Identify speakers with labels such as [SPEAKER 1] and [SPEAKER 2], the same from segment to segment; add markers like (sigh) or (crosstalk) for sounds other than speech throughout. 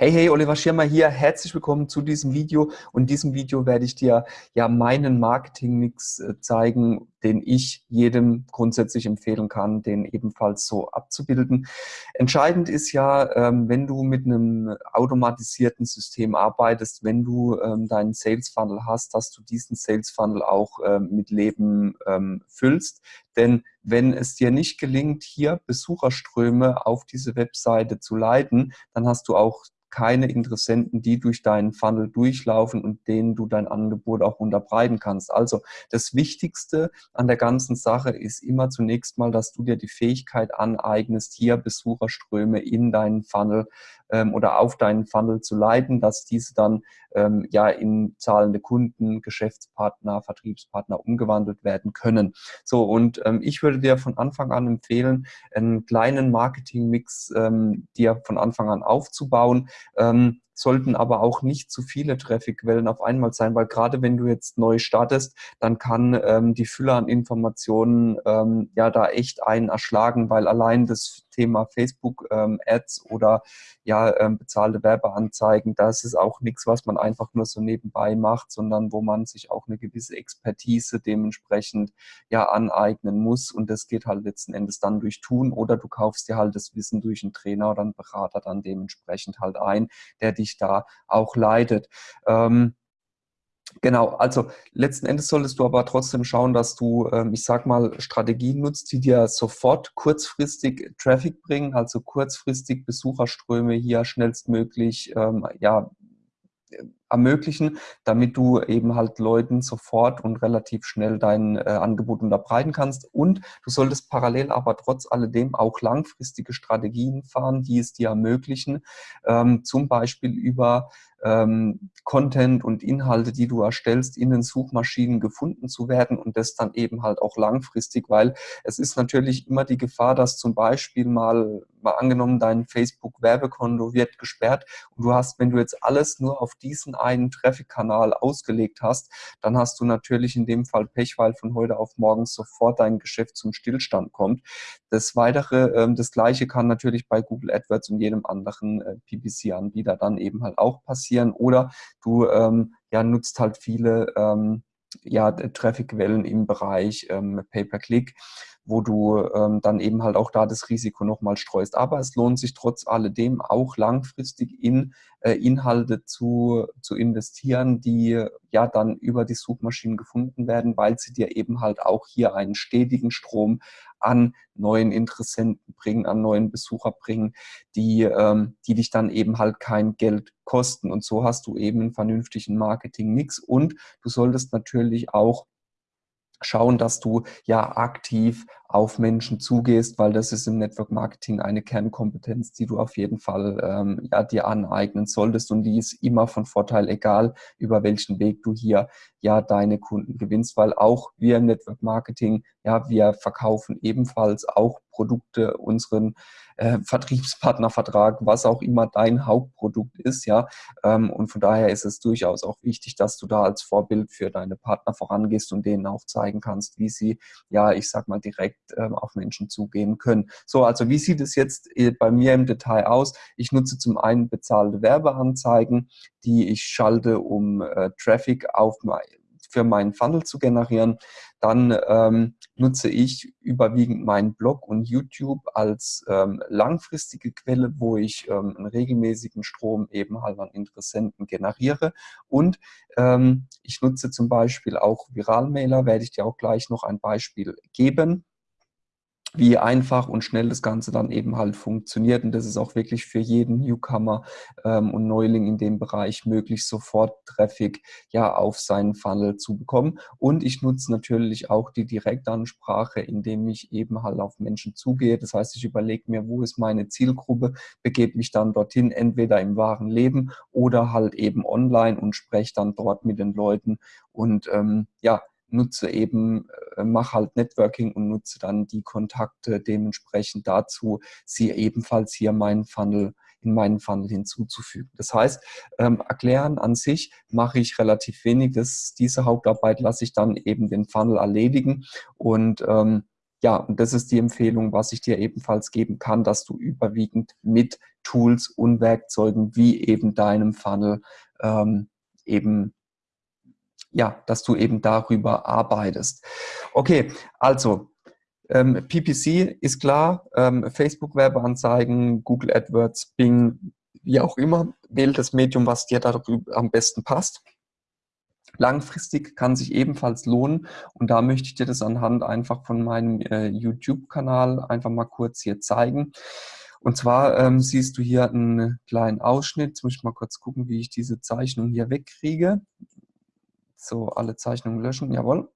[SPEAKER 1] Hey, hey, Oliver Schirmer hier. Herzlich willkommen zu diesem Video. Und in diesem Video werde ich dir ja meinen Marketingmix äh, zeigen, den ich jedem grundsätzlich empfehlen kann, den ebenfalls so abzubilden. Entscheidend ist ja, ähm, wenn du mit einem automatisierten System arbeitest, wenn du ähm, deinen Sales Funnel hast, dass du diesen Sales Funnel auch ähm, mit Leben füllst. Denn wenn es dir nicht gelingt, hier Besucherströme auf diese Webseite zu leiten, dann hast du auch keine Interessenten, die durch deinen Funnel durchlaufen und denen du dein Angebot auch unterbreiten kannst. Also das Wichtigste an der ganzen Sache ist immer zunächst mal, dass du dir die Fähigkeit aneignest, hier Besucherströme in deinen Funnel ähm, oder auf deinen Funnel zu leiten, dass diese dann ähm, ja in zahlende Kunden, Geschäftspartner, Vertriebspartner umgewandelt werden können. So und ähm, ich würde dir von Anfang an empfehlen, einen kleinen Marketingmix ähm, dir von Anfang an aufzubauen, ähm, sollten aber auch nicht zu viele Trafficquellen auf einmal sein, weil gerade wenn du jetzt neu startest, dann kann ähm, die Fülle an Informationen ähm, ja da echt einen erschlagen, weil allein das Thema Facebook ähm, oder ja ähm, bezahlte Werbeanzeigen, das ist auch nichts, was man einfach nur so nebenbei macht, sondern wo man sich auch eine gewisse Expertise dementsprechend ja aneignen muss und das geht halt letzten Endes dann durch Tun oder du kaufst dir halt das Wissen durch einen Trainer oder einen Berater dann dementsprechend halt ein, der dich da auch leitet. Ähm, Genau, also letzten Endes solltest du aber trotzdem schauen, dass du, ähm, ich sag mal, Strategien nutzt, die dir sofort kurzfristig Traffic bringen, also kurzfristig Besucherströme hier schnellstmöglich ähm, ja, ermöglichen, damit du eben halt Leuten sofort und relativ schnell dein äh, Angebot unterbreiten kannst. Und du solltest parallel aber trotz alledem auch langfristige Strategien fahren, die es dir ermöglichen, ähm, zum Beispiel über ähm, Content und Inhalte, die du erstellst, in den Suchmaschinen gefunden zu werden und das dann eben halt auch langfristig, weil es ist natürlich immer die Gefahr, dass zum Beispiel mal, mal angenommen, dein Facebook-Werbekonto wird gesperrt und du hast, wenn du jetzt alles nur auf diesen einen Traffic-Kanal ausgelegt hast, dann hast du natürlich in dem Fall Pech, weil von heute auf morgen sofort dein Geschäft zum Stillstand kommt. Das Weitere, ähm, das Gleiche kann natürlich bei Google AdWords und jedem anderen äh, PPC-Anbieter dann eben halt auch passieren. Oder du ähm, ja, nutzt halt viele ähm, ja, Traffic-Quellen im Bereich ähm, Pay-per-Click wo du ähm, dann eben halt auch da das Risiko nochmal streust. Aber es lohnt sich trotz alledem auch langfristig in äh, Inhalte zu, zu investieren, die ja dann über die Suchmaschinen gefunden werden, weil sie dir eben halt auch hier einen stetigen Strom an neuen Interessenten bringen, an neuen Besucher bringen, die, ähm, die dich dann eben halt kein Geld kosten. Und so hast du eben einen vernünftigen Marketing-Mix und du solltest natürlich auch schauen, dass du ja aktiv auf Menschen zugehst, weil das ist im Network Marketing eine Kernkompetenz, die du auf jeden Fall ähm, ja, dir aneignen solltest und die ist immer von Vorteil, egal über welchen Weg du hier ja deine Kunden gewinnst, weil auch wir im Network Marketing, ja, wir verkaufen ebenfalls auch Produkte unseren äh, Vertriebspartnervertrag, was auch immer dein Hauptprodukt ist, ja. Ähm, und von daher ist es durchaus auch wichtig, dass du da als Vorbild für deine Partner vorangehst und denen auch zeigen kannst, wie sie, ja, ich sag mal, direkt ähm, auf Menschen zugehen können. So, also wie sieht es jetzt äh, bei mir im Detail aus? Ich nutze zum einen bezahlte Werbeanzeigen, die ich schalte, um äh, Traffic auf für meinen Funnel zu generieren. Dann ähm, nutze ich überwiegend meinen Blog und YouTube als ähm, langfristige Quelle, wo ich ähm, einen regelmäßigen Strom eben halt an Interessenten generiere. Und ähm, ich nutze zum Beispiel auch Viralmailer, werde ich dir auch gleich noch ein Beispiel geben wie einfach und schnell das Ganze dann eben halt funktioniert. Und das ist auch wirklich für jeden Newcomer ähm, und Neuling in dem Bereich möglich, sofort Traffic ja auf seinen Funnel zu bekommen. Und ich nutze natürlich auch die Direktansprache, indem ich eben halt auf Menschen zugehe. Das heißt, ich überlege mir, wo ist meine Zielgruppe, begebe mich dann dorthin, entweder im wahren Leben oder halt eben online und spreche dann dort mit den Leuten und ähm, ja, nutze eben, äh, mache halt Networking und nutze dann die Kontakte dementsprechend dazu, sie ebenfalls hier meinen Funnel in meinen Funnel hinzuzufügen. Das heißt, ähm, erklären an sich mache ich relativ wenig. Das, diese Hauptarbeit lasse ich dann eben den Funnel erledigen und ähm, ja, und das ist die Empfehlung, was ich dir ebenfalls geben kann, dass du überwiegend mit Tools und Werkzeugen wie eben deinem Funnel ähm, eben ja, dass du eben darüber arbeitest. Okay, also ähm, PPC ist klar, ähm, Facebook-Werbeanzeigen, Google AdWords, Bing, wie auch immer, wähl das Medium, was dir darüber am besten passt. Langfristig kann sich ebenfalls lohnen und da möchte ich dir das anhand einfach von meinem äh, YouTube-Kanal einfach mal kurz hier zeigen. Und zwar ähm, siehst du hier einen kleinen Ausschnitt. Jetzt muss ich mal kurz gucken, wie ich diese Zeichnung hier wegkriege. So, alle Zeichnungen löschen, jawohl.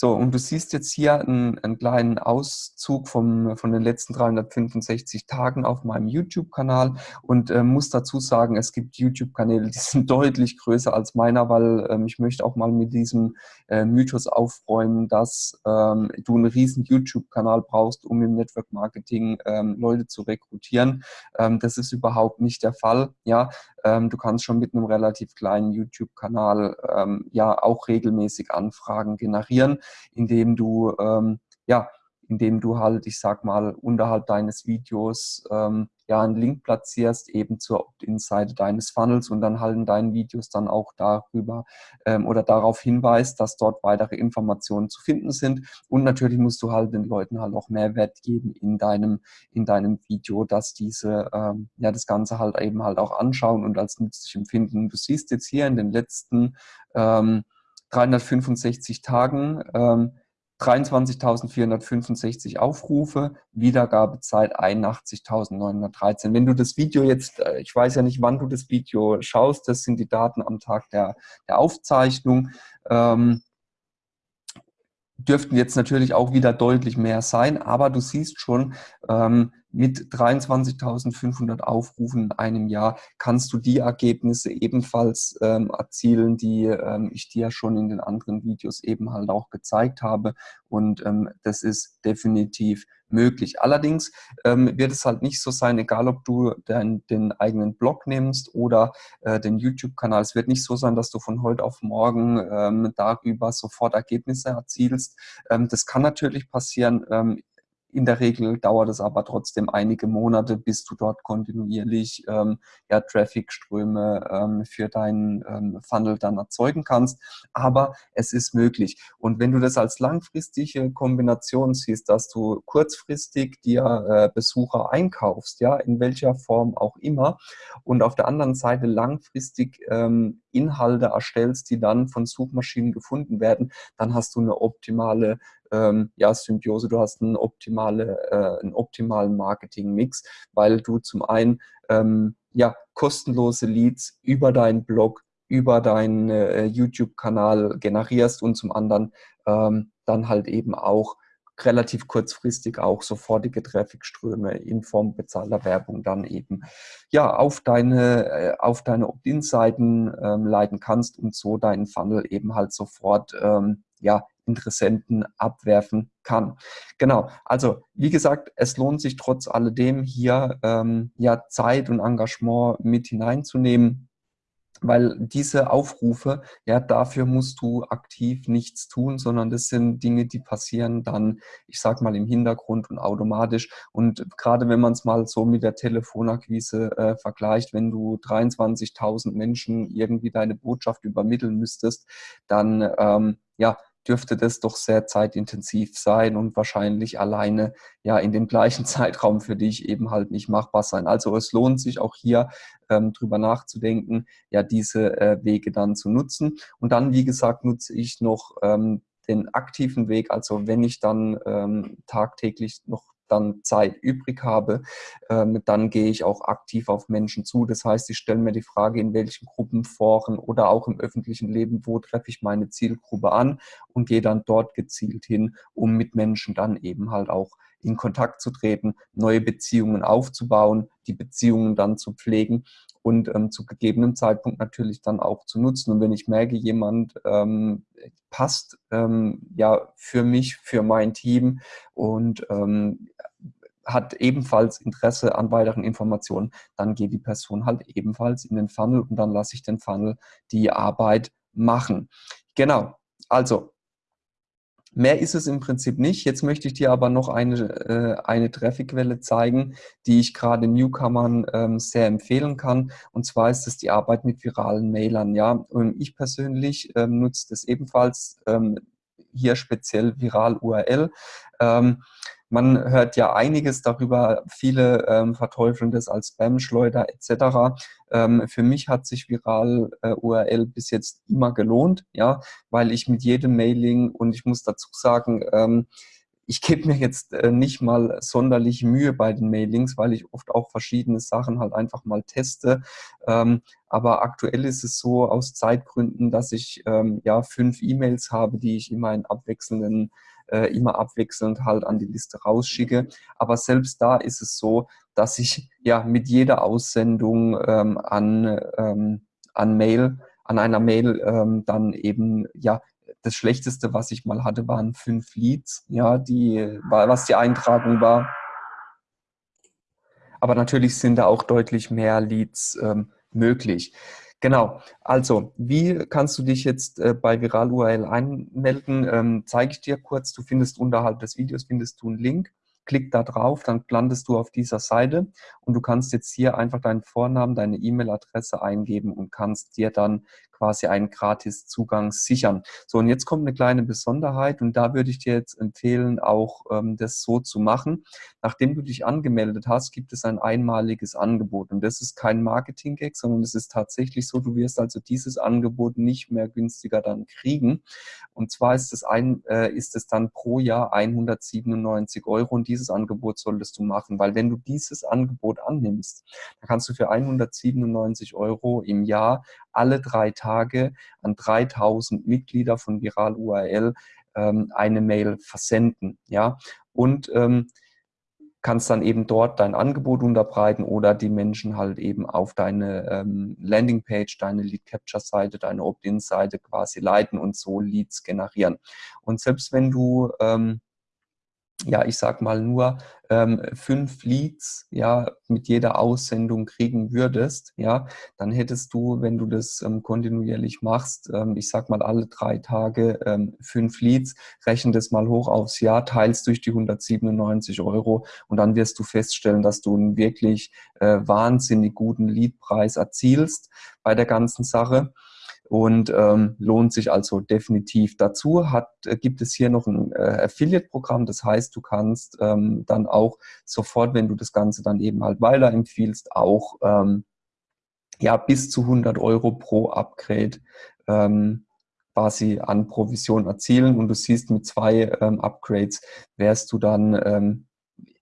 [SPEAKER 1] So, und du siehst jetzt hier einen, einen kleinen Auszug vom, von den letzten 365 Tagen auf meinem YouTube-Kanal und äh, muss dazu sagen, es gibt YouTube-Kanäle, die (laughs) sind deutlich größer als meiner, weil ähm, ich möchte auch mal mit diesem äh, Mythos aufräumen, dass ähm, du einen riesen YouTube-Kanal brauchst, um im Network-Marketing ähm, Leute zu rekrutieren. Ähm, das ist überhaupt nicht der Fall. Ja, du kannst schon mit einem relativ kleinen YouTube-Kanal ähm, ja auch regelmäßig Anfragen generieren indem du ähm, ja indem du halt, ich sag mal, unterhalb deines Videos ähm, ja einen Link platzierst, eben zur Opt-in-Seite deines Funnels und dann halt in deinen Videos dann auch darüber ähm, oder darauf hinweist, dass dort weitere Informationen zu finden sind. Und natürlich musst du halt den Leuten halt auch Mehrwert geben in deinem, in deinem Video, dass diese ähm, ja das Ganze halt eben halt auch anschauen und als nützlich empfinden. Du siehst jetzt hier in den letzten ähm, 365 Tagen ähm, 23.465 Aufrufe, Wiedergabezeit 81.913. Wenn du das Video jetzt, äh, ich weiß ja nicht, wann du das Video schaust, das sind die Daten am Tag der, der Aufzeichnung, ähm, dürften jetzt natürlich auch wieder deutlich mehr sein, aber du siehst schon, ähm, mit 23.500 Aufrufen in einem Jahr kannst du die Ergebnisse ebenfalls ähm, erzielen, die ähm, ich dir schon in den anderen Videos eben halt auch gezeigt habe. Und ähm, das ist definitiv möglich. Allerdings ähm, wird es halt nicht so sein, egal ob du dein, den eigenen Blog nimmst oder äh, den YouTube-Kanal. Es wird nicht so sein, dass du von heute auf morgen ähm, darüber sofort Ergebnisse erzielst. Ähm, das kann natürlich passieren. In der Regel dauert es aber trotzdem einige Monate, bis du dort kontinuierlich ähm, ja, Traffic-Ströme ähm, für deinen ähm, Funnel dann erzeugen kannst. Aber es ist möglich. Und wenn du das als langfristige Kombination siehst, dass du kurzfristig dir äh, Besucher einkaufst, ja, in welcher Form auch immer, und auf der anderen Seite langfristig ähm, Inhalte erstellst, die dann von Suchmaschinen gefunden werden, dann hast du eine optimale ähm, ja, Symbiose, du hast einen, optimale, äh, einen optimalen Marketing-Mix, weil du zum einen ähm, ja, kostenlose Leads über deinen Blog, über deinen äh, YouTube-Kanal generierst und zum anderen ähm, dann halt eben auch relativ kurzfristig auch sofortige Trafficströme in Form bezahlter Werbung dann eben ja auf deine äh, auf deine Opt-in-Seiten ähm, leiten kannst und so deinen Funnel eben halt sofort ähm, ja Interessenten abwerfen kann. Genau, also wie gesagt, es lohnt sich trotz alledem hier ähm, ja Zeit und Engagement mit hineinzunehmen weil diese Aufrufe, ja, dafür musst du aktiv nichts tun, sondern das sind Dinge, die passieren dann, ich sag mal, im Hintergrund und automatisch. Und gerade wenn man es mal so mit der Telefonakquise äh, vergleicht, wenn du 23.000 Menschen irgendwie deine Botschaft übermitteln müsstest, dann, ähm, ja, dürfte das doch sehr zeitintensiv sein und wahrscheinlich alleine ja in dem gleichen (laughs) Zeitraum für dich eben halt nicht machbar sein. Also es lohnt sich auch hier ähm, drüber nachzudenken, ja diese äh, Wege dann zu nutzen. Und dann, wie gesagt, nutze ich noch ähm, den aktiven Weg, also wenn ich dann ähm, tagtäglich noch dann Zeit übrig habe, ähm, dann gehe ich auch aktiv auf Menschen zu. Das heißt, ich stelle mir die Frage, in welchen Gruppen, Foren oder auch im öffentlichen Leben, wo treffe ich meine Zielgruppe an und gehe dann dort gezielt hin, um mit Menschen dann eben halt auch in Kontakt zu treten, neue Beziehungen aufzubauen, die Beziehungen dann zu pflegen und ähm, zu gegebenem Zeitpunkt natürlich dann auch zu nutzen. Und wenn ich merke, jemand ähm, passt ähm, ja für mich, für mein Team und ähm, hat ebenfalls Interesse an weiteren Informationen, dann geht die Person halt ebenfalls in den Funnel und dann lasse ich den Funnel die Arbeit machen. Genau, also Mehr ist es im Prinzip nicht. Jetzt möchte ich dir aber noch eine, äh, eine Trafficquelle zeigen, die ich gerade Newcomern ähm, sehr empfehlen kann. Und zwar ist es die Arbeit mit viralen Mailern. Ja, und ich persönlich ähm, nutze das ebenfalls ähm, hier speziell viral URL. Ähm, man hört ja einiges darüber, viele ähm, verteufeln das als Spam-Schleuder etc. Ähm, für mich hat sich Viral äh, URL bis jetzt immer gelohnt, ja, weil ich mit jedem Mailing und ich muss dazu sagen, ähm, ich gebe mir jetzt äh, nicht mal sonderlich Mühe bei den Mailings, weil ich oft auch verschiedene Sachen halt einfach mal teste. Ähm, aber aktuell ist es so aus Zeitgründen, dass ich ähm, ja fünf E-Mails habe, die ich immer in abwechselnden äh, immer abwechselnd halt an die Liste rausschicke. Aber selbst da ist es so, dass ich ja mit jeder Aussendung ähm, an, ähm, an Mail, an einer Mail ähm, dann eben ja das Schlechteste, was ich mal hatte, waren fünf Leads, ja, die, was die Eintragung war. Aber natürlich sind da auch deutlich mehr Leads ähm, möglich. Genau, also wie kannst du dich jetzt äh, bei Viral URL einmelden? Ähm, zeige ich dir kurz. Du findest unterhalb des Videos findest du einen Link. Klick da drauf, dann landest du auf dieser Seite und du kannst jetzt hier einfach deinen Vornamen, deine E-Mail-Adresse eingeben und kannst dir dann quasi einen Gratis-Zugang sichern. So, und jetzt kommt eine kleine Besonderheit und da würde ich dir jetzt empfehlen, auch ähm, das so zu machen. Nachdem du dich angemeldet hast, gibt es ein einmaliges Angebot und das ist kein Marketing-Gag, sondern es ist tatsächlich so, du wirst also dieses Angebot nicht mehr günstiger dann kriegen. Und zwar ist es, ein, äh, ist es dann pro Jahr 197 Euro und dieses Angebot solltest du machen, weil wenn du dieses Angebot annimmst, dann kannst du für 197 Euro im Jahr alle drei Tage an 3000 Mitglieder von Viral URL ähm, eine Mail versenden. Ja? Und ähm, kannst dann eben dort dein Angebot unterbreiten oder die Menschen halt eben auf deine ähm, Landingpage, deine Lead Capture Seite, deine Opt-in Seite quasi leiten und so Leads generieren. Und selbst wenn du ähm, ja, ich sag mal nur ähm, fünf Leads, ja, mit jeder Aussendung kriegen würdest, ja, dann hättest du, wenn du das ähm, kontinuierlich machst, ähm, ich sag mal alle drei Tage ähm, fünf Leads, rechne das mal hoch aufs Jahr, teilst durch die 197 Euro und dann wirst du feststellen, dass du einen wirklich äh, wahnsinnig guten Leadpreis erzielst bei der ganzen Sache und ähm, lohnt sich also definitiv. Dazu hat, äh, gibt es hier noch ein äh, Affiliate-Programm, das heißt, du kannst ähm, dann auch sofort, wenn du das Ganze dann eben halt weiterempfiehlst, auch ähm, ja, bis zu 100 Euro pro Upgrade ähm, quasi an Provision erzielen und du siehst, mit zwei ähm, Upgrades wärst du dann ähm,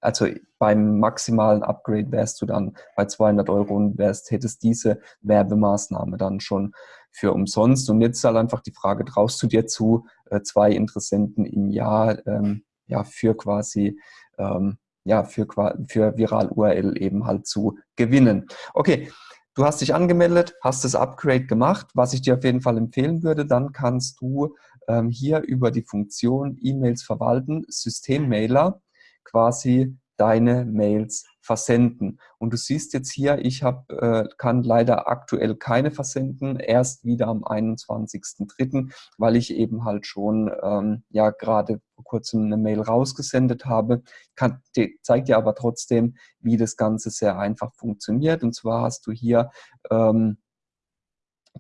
[SPEAKER 1] also beim maximalen Upgrade wärst du dann bei 200 Euro und wärst, hättest diese Werbemaßnahme dann schon für umsonst. Und jetzt ist halt einfach die Frage, traust du dir zu, äh, zwei Interessenten im Jahr ähm, ja, für quasi ähm, ja, für, für Viral URL eben halt zu gewinnen. Okay, du hast dich angemeldet, hast das Upgrade gemacht. Was ich dir auf jeden Fall empfehlen würde, dann kannst du ähm, hier über die Funktion E-Mails verwalten, Systemmailer, quasi deine Mails versenden. Und du siehst jetzt hier, ich hab, äh, kann leider aktuell keine versenden, erst wieder am 21.03., weil ich eben halt schon ähm, ja gerade vor kurzem eine Mail rausgesendet habe. Kann, die, zeigt dir aber trotzdem, wie das Ganze sehr einfach funktioniert. Und zwar hast du hier ähm,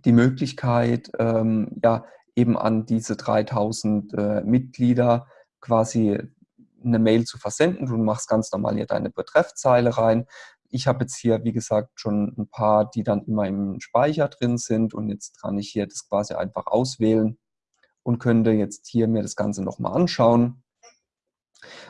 [SPEAKER 1] die Möglichkeit, ähm, ja, eben an diese 3000 äh, Mitglieder quasi eine Mail zu versenden. Du machst ganz normal hier deine Betreffzeile rein. Ich habe jetzt hier, wie gesagt, schon ein paar, die dann immer im Speicher drin sind und jetzt kann ich hier das quasi einfach auswählen und könnte jetzt hier mir das Ganze nochmal anschauen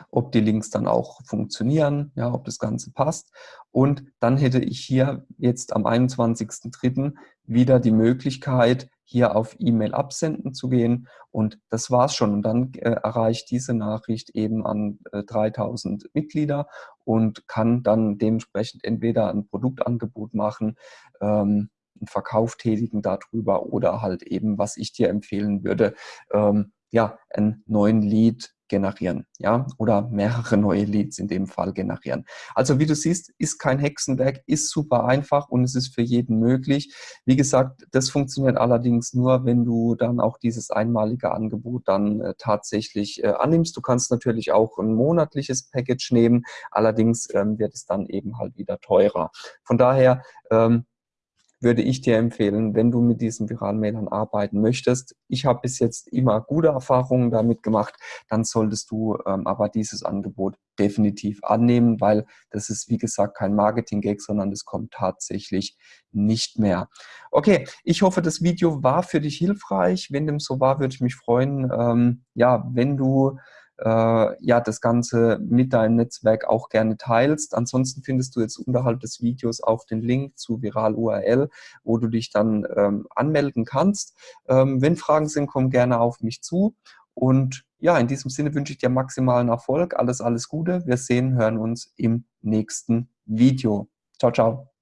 [SPEAKER 1] ob die Links dann auch funktionieren, ja, ob das Ganze passt. Und dann hätte ich hier jetzt am 21.03. wieder die Möglichkeit, hier auf E-Mail absenden zu gehen. Und das war's schon. Und dann äh, erreicht diese Nachricht eben an äh, 3000 Mitglieder und kann dann dementsprechend entweder ein Produktangebot machen, ähm, einen Verkauf tätigen darüber oder halt eben, was ich dir empfehlen würde, ähm, ja, einen neuen Lead generieren, ja, oder mehrere neue Leads in dem Fall generieren. Also wie du siehst, ist kein Hexenwerk, ist super einfach und es ist für jeden möglich. Wie gesagt, das funktioniert allerdings nur, wenn du dann auch dieses einmalige Angebot dann äh, tatsächlich äh, annimmst. Du kannst natürlich auch ein monatliches Package nehmen, allerdings ähm, wird es dann eben halt wieder teurer. Von daher, ähm, würde ich dir empfehlen, wenn du mit diesen viralen Mailern arbeiten möchtest. Ich habe bis jetzt immer gute Erfahrungen damit gemacht, dann solltest du ähm, aber dieses Angebot definitiv annehmen, weil das ist, wie gesagt, kein Marketing-Gag, sondern es kommt tatsächlich nicht mehr. Okay, ich hoffe, das Video war für dich hilfreich. Wenn dem so war, würde ich mich freuen, ähm, ja, wenn du ja, das Ganze mit deinem Netzwerk auch gerne teilst. Ansonsten findest du jetzt unterhalb des Videos auch den Link zu Viral URL, wo du dich dann ähm, anmelden kannst. Ähm, wenn Fragen sind, komm gerne auf mich zu. Und ja, in diesem Sinne wünsche ich dir maximalen Erfolg. Alles, alles Gute. Wir sehen, hören uns im nächsten Video. Ciao, ciao.